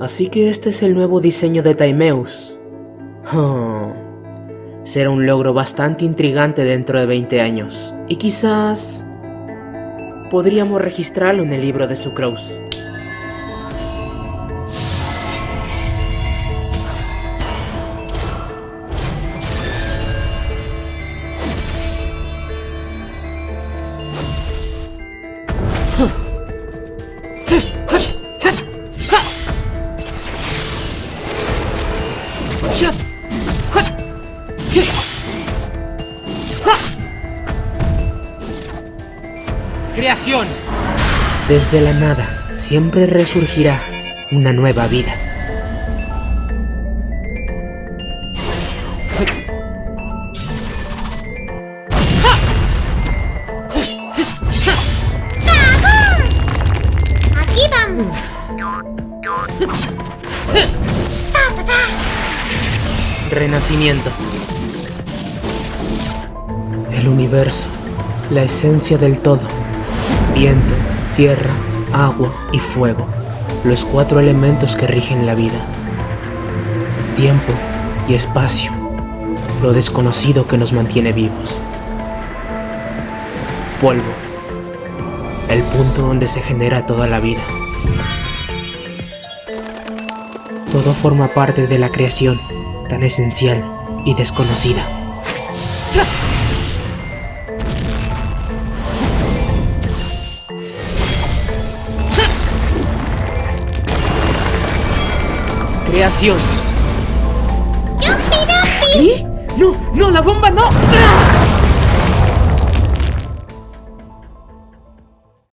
Así que este es el nuevo diseño de Timeus. Oh. Será un logro bastante intrigante dentro de 20 años. Y quizás... Podríamos registrarlo en el libro de Sucrose. Creación. Desde la nada, siempre resurgirá una nueva vida. Aquí vamos. Renacimiento. El universo, la esencia del todo. Viento, tierra, agua y fuego. Los cuatro elementos que rigen la vida. Tiempo y espacio. Lo desconocido que nos mantiene vivos. Polvo. El punto donde se genera toda la vida. Todo forma parte de la creación, tan esencial y desconocida. Creación. ¡No! ¡No! ¡La bomba no!